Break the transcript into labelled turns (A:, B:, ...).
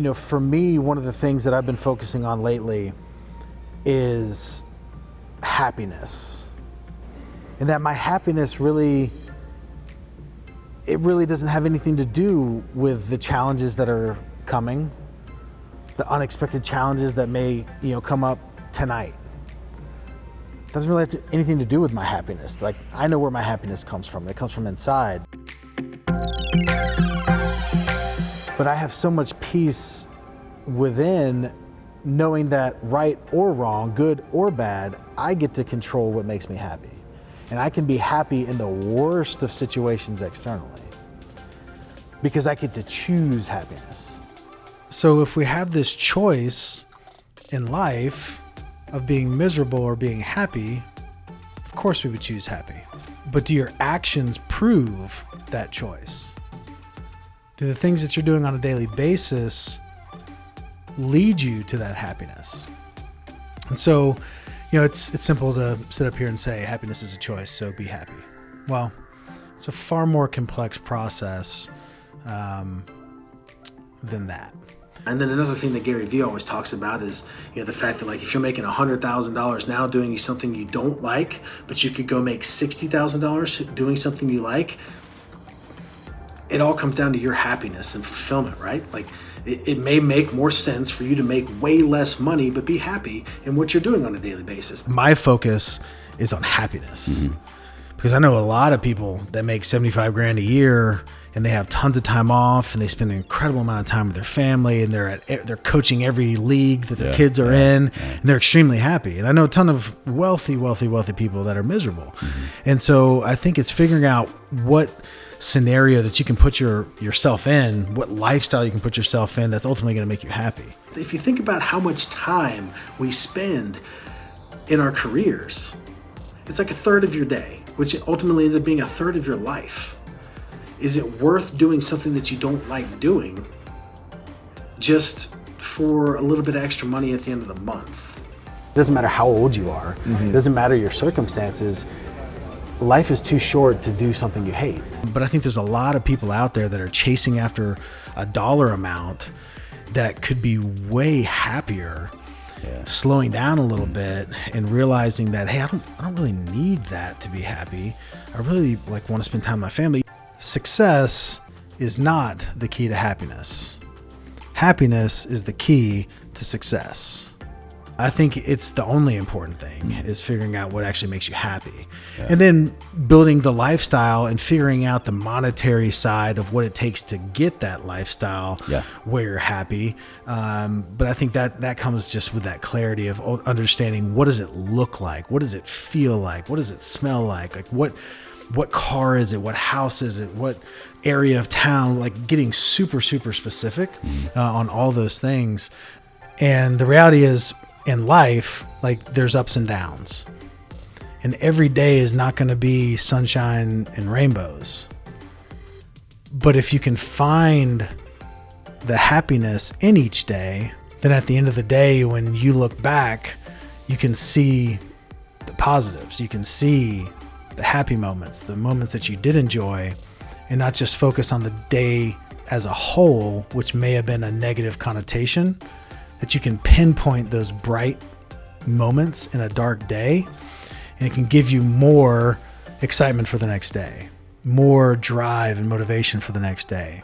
A: you know, for me, one of the things that I've been focusing on lately is happiness. And that my happiness really it really doesn't have anything to do with the challenges that are coming, the unexpected challenges that may, you know, come up tonight. It doesn't really have to, anything to do with my happiness. Like I know where my happiness comes from. It comes from inside. But I have so much peace within knowing that right or wrong, good or bad, I get to control what makes me happy. And I can be happy in the worst of situations externally because I get to choose happiness.
B: So if we have this choice in life of being miserable or being happy, of course we would choose happy. But do your actions prove that choice? Do the things that you're doing on a daily basis lead you to that happiness? And so you know, it's it's simple to sit up here and say happiness is a choice, so be happy. Well, it's a far more complex process um, than that.
A: And then another thing that Gary Vee always talks about is, you know, the fact that like if you're making hundred thousand dollars now doing something you don't like, but you could go make sixty thousand dollars doing something you like. It all comes down to your happiness and fulfillment, right? Like it, it may make more sense for you to make way less money, but be happy in what you're doing on a daily basis.
B: My focus is on happiness mm-hmm. because I know a lot of people that make 75 grand a year and they have tons of time off and they spend an incredible amount of time with their family and they're at they're coaching every league that their yeah, kids are yeah, in yeah. and they're extremely happy and i know a ton of wealthy wealthy wealthy people that are miserable mm-hmm. and so i think it's figuring out what scenario that you can put your yourself in, what lifestyle you can put yourself in that's ultimately going to make you happy.
A: If you think about how much time we spend in our careers, it's like a third of your day, which ultimately ends up being a third of your life. Is it worth doing something that you don't like doing just for a little bit of extra money at the end of the month?
C: It doesn't matter how old you are. Mm-hmm. It doesn't matter your circumstances life is too short to do something you hate.
B: But I think there's a lot of people out there that are chasing after a dollar amount that could be way happier. Yeah. Slowing down a little bit and realizing that hey, I don't, I don't really need that to be happy. I really like want to spend time with my family. Success is not the key to happiness. Happiness is the key to success. I think it's the only important thing is figuring out what actually makes you happy. Yeah. And then building the lifestyle and figuring out the monetary side of what it takes to get that lifestyle yeah. where you're happy. Um, but I think that that comes just with that clarity of understanding what does it look like? What does it feel like? What does it smell like? Like what what car is it? What house is it? What area of town? Like getting super, super specific uh, on all those things. And the reality is, in life, like there's ups and downs. And every day is not going to be sunshine and rainbows. But if you can find the happiness in each day, then at the end of the day, when you look back, you can see the positives. You can see the happy moments, the moments that you did enjoy, and not just focus on the day as a whole, which may have been a negative connotation, that you can pinpoint those bright moments in a dark day and it can give you more excitement for the next day, more drive and motivation for the next day.